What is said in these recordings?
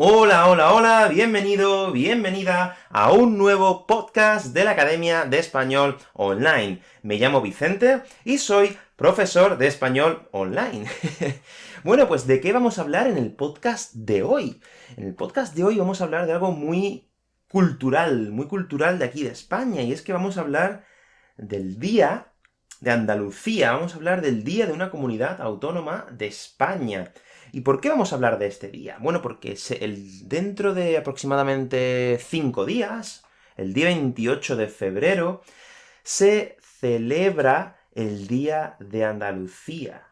Hola, hola, hola, bienvenido, bienvenida a un nuevo podcast de la Academia de Español Online. Me llamo Vicente y soy profesor de español online. bueno, pues ¿de qué vamos a hablar en el podcast de hoy? En el podcast de hoy vamos a hablar de algo muy cultural, muy cultural de aquí de España, y es que vamos a hablar del Día de Andalucía, vamos a hablar del Día de una comunidad autónoma de España. ¿Y por qué vamos a hablar de este día? Bueno, porque dentro de aproximadamente cinco días, el día 28 de febrero, se celebra el Día de Andalucía.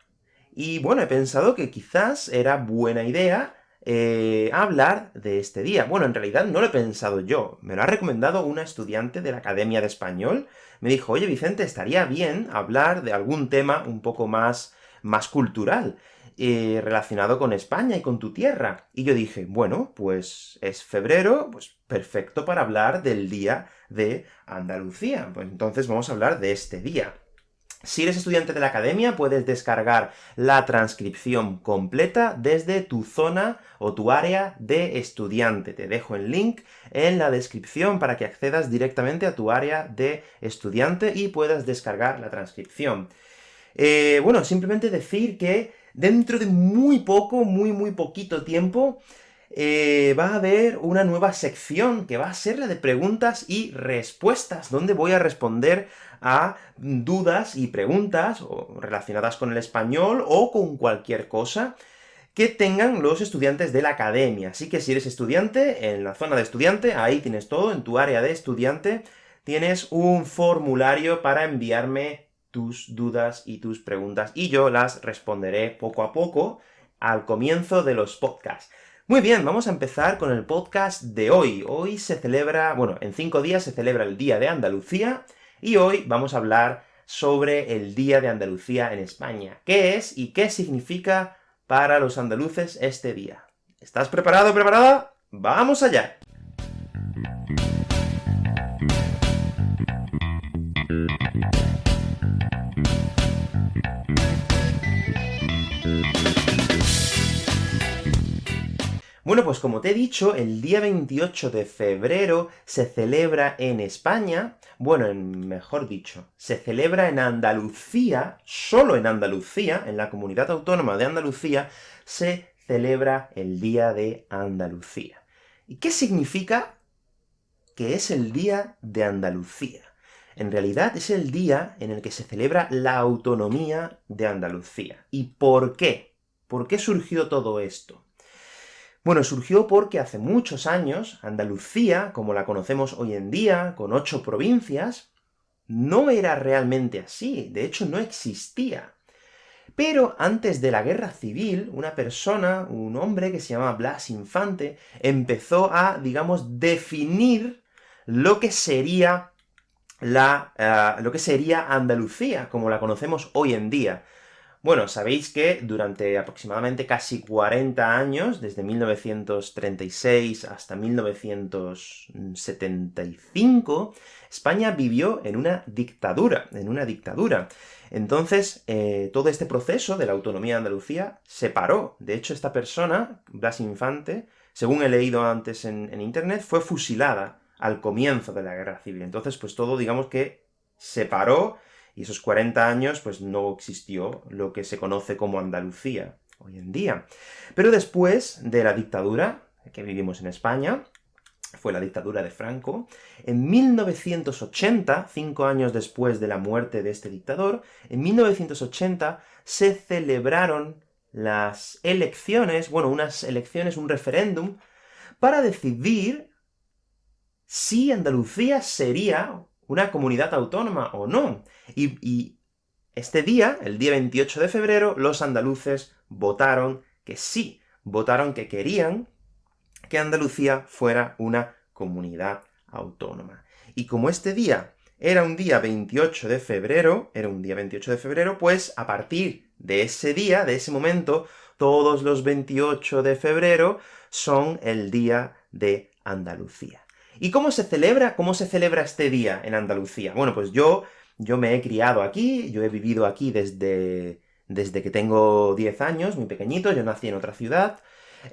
Y bueno, he pensado que quizás era buena idea eh, hablar de este día. Bueno, en realidad no lo he pensado yo, me lo ha recomendado una estudiante de la Academia de Español. Me dijo, oye Vicente, estaría bien hablar de algún tema un poco más, más cultural. Eh, relacionado con España y con tu tierra. Y yo dije, bueno, pues es febrero, pues perfecto para hablar del Día de Andalucía. Pues entonces vamos a hablar de este día. Si eres estudiante de la academia, puedes descargar la transcripción completa desde tu zona o tu área de estudiante. Te dejo el link en la descripción para que accedas directamente a tu área de estudiante y puedas descargar la transcripción. Eh, bueno, simplemente decir que dentro de muy poco, muy muy poquito tiempo, eh, va a haber una nueva sección, que va a ser la de preguntas y respuestas, donde voy a responder a dudas y preguntas relacionadas con el español, o con cualquier cosa que tengan los estudiantes de la academia. Así que si eres estudiante, en la zona de estudiante, ahí tienes todo, en tu área de estudiante, tienes un formulario para enviarme tus dudas y tus preguntas, y yo las responderé poco a poco al comienzo de los podcasts. Muy bien, vamos a empezar con el podcast de hoy. Hoy se celebra, bueno, en cinco días se celebra el Día de Andalucía, y hoy vamos a hablar sobre el Día de Andalucía en España. ¿Qué es y qué significa para los andaluces este día? ¿Estás preparado, preparada? ¡Vamos allá! Bueno, pues como te he dicho, el día 28 de febrero se celebra en España, bueno, mejor dicho, se celebra en Andalucía, solo en Andalucía, en la comunidad autónoma de Andalucía, se celebra el Día de Andalucía. ¿Y qué significa que es el Día de Andalucía? En realidad es el día en el que se celebra la autonomía de Andalucía. ¿Y por qué? ¿Por qué surgió todo esto? Bueno, surgió porque hace muchos años, Andalucía, como la conocemos hoy en día, con ocho provincias, no era realmente así, de hecho no existía. Pero antes de la Guerra Civil, una persona, un hombre que se llama Blas Infante, empezó a, digamos, definir lo que sería la, eh, lo que sería Andalucía, como la conocemos hoy en día. Bueno, sabéis que durante aproximadamente casi 40 años, desde 1936 hasta 1975, España vivió en una dictadura, en una dictadura. Entonces, eh, todo este proceso de la autonomía de Andalucía se paró. De hecho, esta persona, Blas Infante, según he leído antes en, en internet, fue fusilada al comienzo de la Guerra Civil. Entonces, pues todo, digamos que se paró, y esos 40 años, pues no existió lo que se conoce como Andalucía hoy en día. Pero después de la dictadura que vivimos en España, fue la dictadura de Franco, en 1980, cinco años después de la muerte de este dictador, en 1980 se celebraron las elecciones, bueno, unas elecciones, un referéndum, para decidir si Andalucía sería una comunidad autónoma o no. Y, este día, el día 28 de febrero, los andaluces votaron que sí, votaron que querían que Andalucía fuera una comunidad autónoma. Y como este día era un día 28 de febrero, era un día 28 de febrero, pues a partir de ese día, de ese momento, todos los 28 de febrero son el día de Andalucía. ¿Y cómo se celebra? ¿Cómo se celebra este día en Andalucía? Bueno, pues yo, yo me he criado aquí, yo he vivido aquí desde, desde que tengo 10 años, muy pequeñito, yo nací en otra ciudad,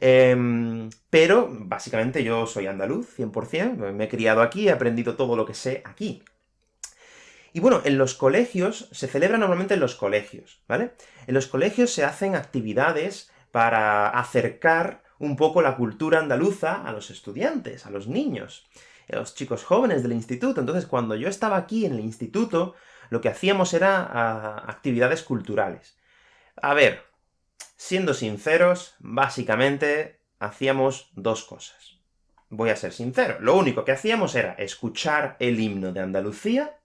Em, pero, básicamente, yo soy andaluz, 100%, me he criado aquí, he aprendido todo lo que sé aquí. Y bueno, en los colegios, se celebra normalmente en los colegios, ¿vale? En los colegios se hacen actividades para acercar un poco la cultura andaluza a los estudiantes, a los niños, a los chicos jóvenes del instituto. Entonces, cuando yo estaba aquí en el instituto, lo que hacíamos era actividades culturales. A ver, siendo sinceros, básicamente hacíamos dos cosas. Voy a ser sincero, lo único que hacíamos era escuchar el himno de Andalucía,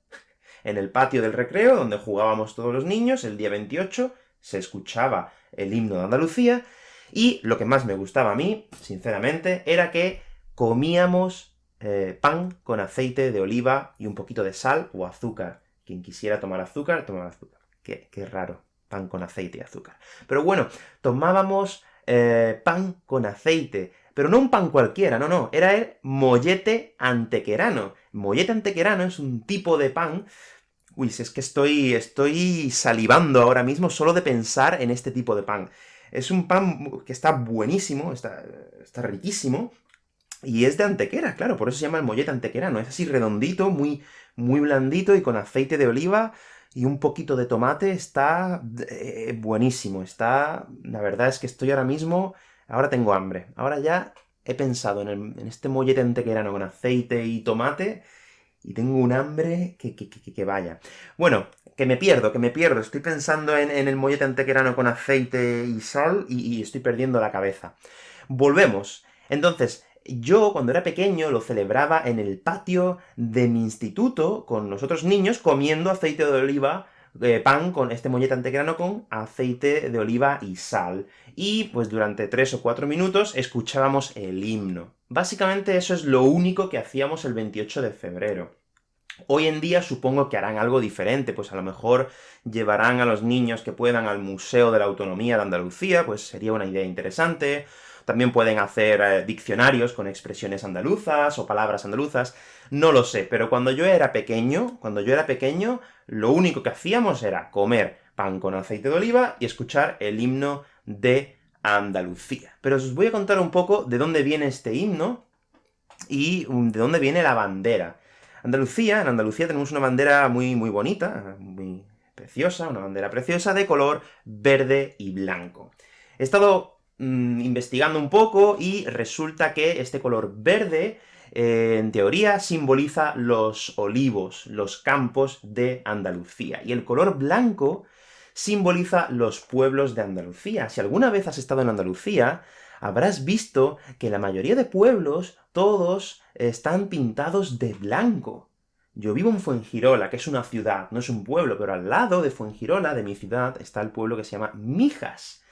en el patio del recreo, donde jugábamos todos los niños, el día 28, se escuchaba el himno de Andalucía, y lo que más me gustaba a mí, sinceramente, era que comíamos eh, pan con aceite de oliva y un poquito de sal o azúcar. Quien quisiera tomar azúcar, tomaba azúcar. Qué, raro, pan con aceite y azúcar. Pero bueno, tomábamos eh, pan con aceite, pero no un pan cualquiera, no, no, era el mollete antequerano. Mollete antequerano es un tipo de pan Uy, si es que estoy, estoy salivando ahora mismo solo de pensar en este tipo de pan. Es un pan que está buenísimo, está, está riquísimo, y es de antequera, claro, por eso se llama el mollete antequerano. Es así redondito, muy, muy blandito, y con aceite de oliva y un poquito de tomate, está eh, buenísimo. Está... La verdad es que estoy ahora mismo... Ahora tengo hambre. Ahora ya he pensado en, en este mollete antequerano con aceite y tomate, y tengo un hambre que, que, que, vaya. Bueno, que me pierdo, que me pierdo. Estoy pensando en, el mollete antequerano con aceite y sal, y, estoy perdiendo la cabeza. Volvemos. Entonces, yo, cuando era pequeño, lo celebraba en el patio de mi instituto, con los otros niños, comiendo aceite de oliva, eh, pan con este mollete antequerano con aceite de oliva y sal. Y, pues durante tres o cuatro minutos, escuchábamos el himno. Básicamente eso es lo único que hacíamos el 28 de febrero. Hoy en día supongo que harán algo diferente, pues a lo mejor llevarán a los niños que puedan al Museo de la Autonomía de Andalucía, pues sería una idea interesante, también pueden hacer eh, diccionarios con expresiones andaluzas o palabras andaluzas, no lo sé, pero cuando yo era pequeño, cuando yo era pequeño, lo único que hacíamos era comer pan con aceite de oliva y escuchar el himno de Andalucía. Pero os voy a contar un poco de dónde viene este himno, y de dónde viene la bandera. Andalucía, en Andalucía tenemos una bandera muy, muy bonita, muy preciosa, una bandera preciosa de color verde y blanco. He estado mm, investigando un poco, y resulta que este color verde, eh, en teoría, simboliza los olivos, los campos de Andalucía, y el color blanco simboliza los pueblos de Andalucía. Si alguna vez has estado en Andalucía, habrás visto que la mayoría de pueblos, todos, están pintados de blanco. Yo vivo en Fuengirola, que es una ciudad, no es un pueblo, pero al lado de Fuengirola, de mi ciudad, está el pueblo que se llama Mijas.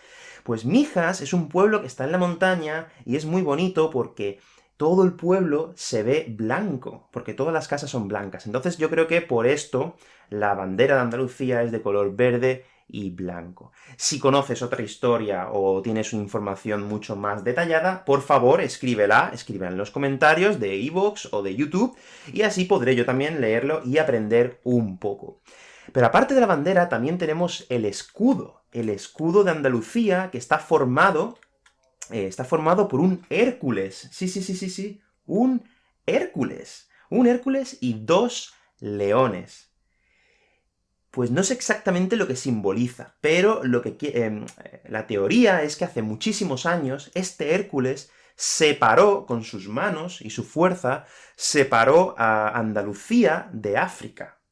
Pues Mijas es un pueblo que está en la montaña, y es muy bonito porque todo el pueblo se ve blanco, porque todas las casas son blancas. Entonces yo creo que por esto la bandera de Andalucía es de color verde y blanco. Si conoces otra historia o tienes información mucho más detallada, por favor escríbela, escríbela en los comentarios de iVoox o de YouTube, y así podré yo también leerlo y aprender un poco. Pero aparte de la bandera, también tenemos el escudo, el escudo de Andalucía, que está formado, eh, está formado por un Hércules. Sí, sí, sí, sí, sí, un Hércules. Un Hércules y dos leones pues no sé exactamente lo que simboliza, pero lo que em, la teoría es que hace muchísimos años este Hércules separó con sus manos y su fuerza, separó a Andalucía de África.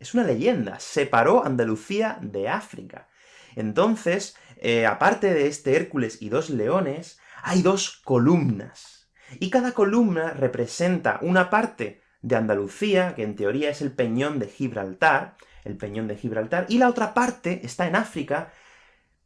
Es una leyenda, separó Andalucía de África. Entonces, eh, aparte de este Hércules y dos leones, hay dos columnas. Y cada columna representa una parte de Andalucía, que en teoría es el peñón de Gibraltar, el peñón de Gibraltar, y la otra parte está en África,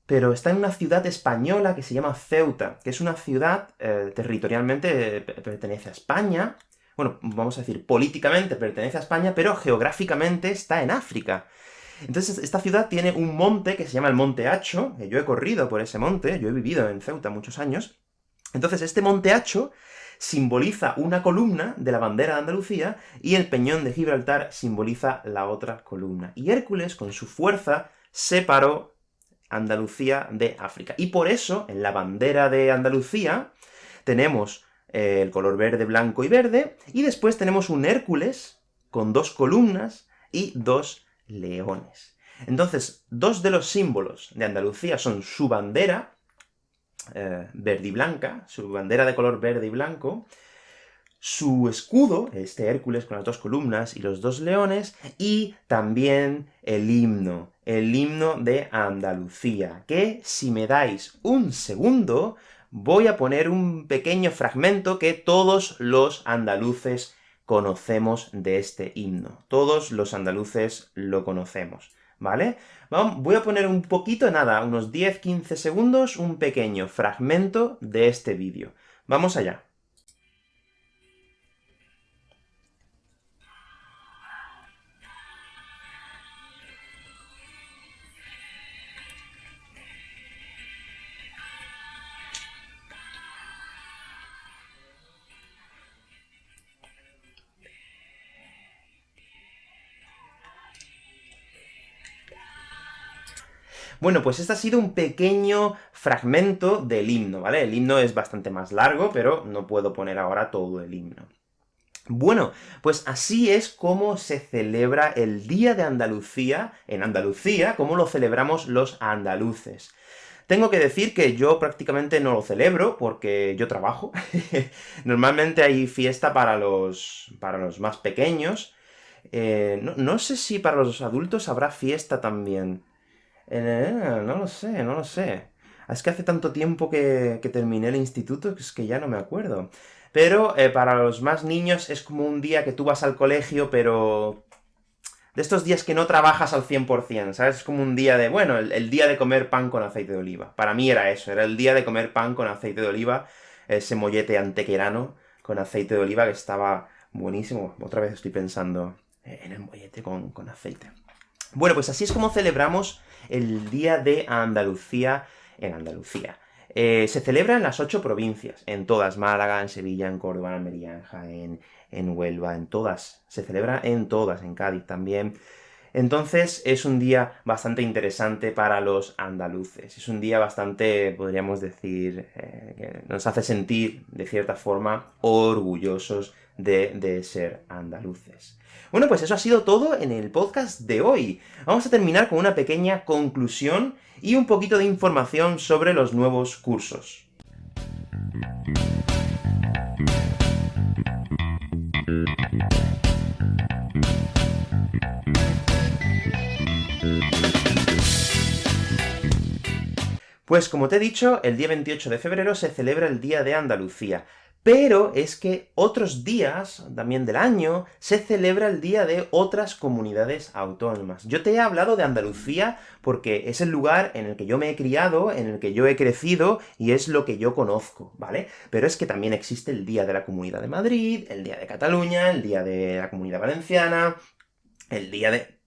pero está en una ciudad española que se llama Ceuta, que es una ciudad eh, territorialmente pertenece a España, bueno, vamos a decir, políticamente pertenece a España, pero geográficamente está en África. Entonces, esta ciudad tiene un monte que se llama el Monte Hacho, que yo he corrido por ese monte, yo he vivido en Ceuta muchos años. Entonces, este Monte Hacho simboliza una columna de la bandera de Andalucía, y el peñón de Gibraltar simboliza la otra columna. Y Hércules, con su fuerza, separó Andalucía de África. Y por eso, en la bandera de Andalucía, tenemos eh, el color verde, blanco y verde, y después tenemos un Hércules con dos columnas y dos leones. Entonces, dos de los símbolos de Andalucía son su bandera, eh, verde y blanca, su bandera de color verde y blanco, su escudo, este Hércules con las dos columnas y los dos leones, y también el himno, el himno de Andalucía, que si me dais un segundo, voy a poner un pequeño fragmento que todos los andaluces conocemos de este himno. Todos los andaluces lo conocemos, ¿vale? voy a poner un poquito, nada, unos 10-15 segundos, un pequeño fragmento de este vídeo. Vamos allá. Bueno, pues este ha sido un pequeño fragmento del himno, ¿vale? El himno es bastante más largo, pero no puedo poner ahora todo el himno. Bueno, pues así es como se celebra el Día de Andalucía en Andalucía, como lo celebramos los andaluces. Tengo que decir que yo prácticamente no lo celebro, porque yo trabajo. Normalmente hay fiesta para los, para los más pequeños. Eh, no, no sé si para los adultos habrá fiesta también. Eh, no lo sé, no lo sé. Es que hace tanto tiempo que, terminé el instituto que es que ya no me acuerdo. Pero eh, para los más niños es como un día que tú vas al colegio, pero... De estos días que no trabajas al 100%, ¿sabes? Es como un día de, bueno, el, día de comer pan con aceite de oliva. Para mí era eso, era el día de comer pan con aceite de oliva, ese mollete antequerano con aceite de oliva que estaba buenísimo. Otra vez estoy pensando en el mollete con, con aceite. Bueno, pues así es como celebramos el Día de Andalucía en Andalucía. Eh, se celebra en las ocho provincias, en todas, Málaga, en Sevilla, en Córdoba, en Almería, en en Huelva, en todas. Se celebra en todas, en Cádiz también. Entonces, es un día bastante interesante para los andaluces. Es un día bastante, podríamos decir, eh, que nos hace sentir, de cierta forma, orgullosos de, de ser andaluces. Bueno, pues eso ha sido todo en el podcast de hoy. Vamos a terminar con una pequeña conclusión y un poquito de información sobre los nuevos cursos. Pues como te he dicho, el día 28 de febrero se celebra el Día de Andalucía. Pero es que otros días, también del año, se celebra el día de otras comunidades autónomas. Yo te he hablado de Andalucía porque es el lugar en el que yo me he criado, en el que yo he crecido, y es lo que yo conozco, ¿vale? Pero es que también existe el Día de la Comunidad de Madrid, el Día de Cataluña, el Día de la Comunidad Valenciana, el Día de...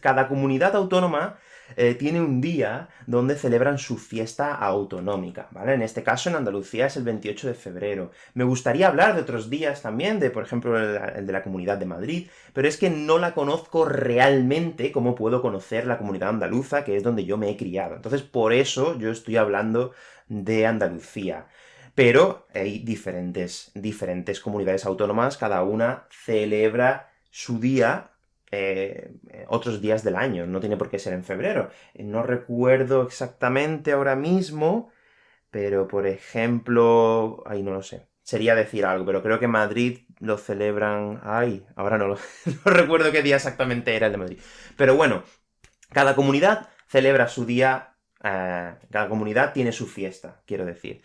Cada comunidad autónoma eh, tiene un día donde celebran su fiesta autonómica, ¿vale? En este caso, en Andalucía es el 28 de febrero. Me gustaría hablar de otros días también, de, por ejemplo, el, de la Comunidad de Madrid, pero es que no la conozco realmente como puedo conocer la comunidad andaluza, que es donde yo me he criado. Entonces, por eso yo estoy hablando de Andalucía. Pero hay diferentes, diferentes comunidades autónomas, cada una celebra su día eh, otros días del año, no tiene por qué ser en febrero. No recuerdo exactamente ahora mismo, pero por ejemplo... ahí no lo sé. Sería decir algo, pero creo que Madrid lo celebran... Ay, ahora no lo... recuerdo qué día exactamente era el de Madrid. Pero bueno, cada comunidad celebra su día... Eh, cada comunidad tiene su fiesta, quiero decir.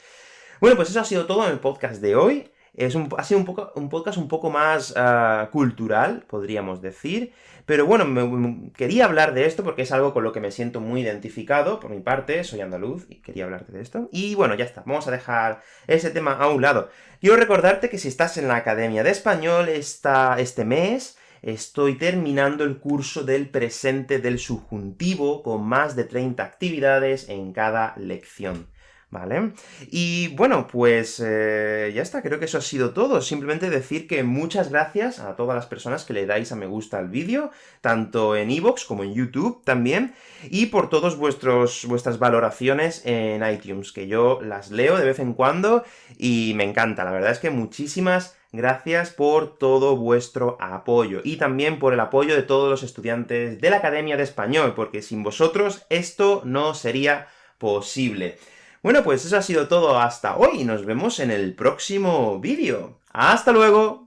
Bueno, pues eso ha sido todo en el podcast de hoy. Es un, ha sido un, poco, un podcast un poco más ah, cultural, podríamos decir, pero bueno, me, quería hablar de esto porque es algo con lo que me siento muy identificado, por mi parte, soy andaluz, y quería hablarte de esto. Y bueno, ya está, vamos a dejar ese tema a un lado. Quiero recordarte que si estás en la Academia de Español este mes, estoy terminando el curso del presente del subjuntivo, con más de 30 actividades en cada lección. ¿Vale? Y bueno, pues eh, ya está, creo que eso ha sido todo. Simplemente decir que muchas gracias a todas las personas que le dais a me gusta al vídeo, tanto en iVoox como en YouTube también, y por todos vuestros, vuestras valoraciones en iTunes, que yo las leo de vez en cuando, y me encanta. La verdad es que muchísimas gracias por todo vuestro apoyo, y también por el apoyo de todos los estudiantes de la Academia de Español, porque sin vosotros esto no sería posible. Bueno, pues eso ha sido todo hasta hoy, nos vemos en el próximo vídeo. ¡Hasta luego!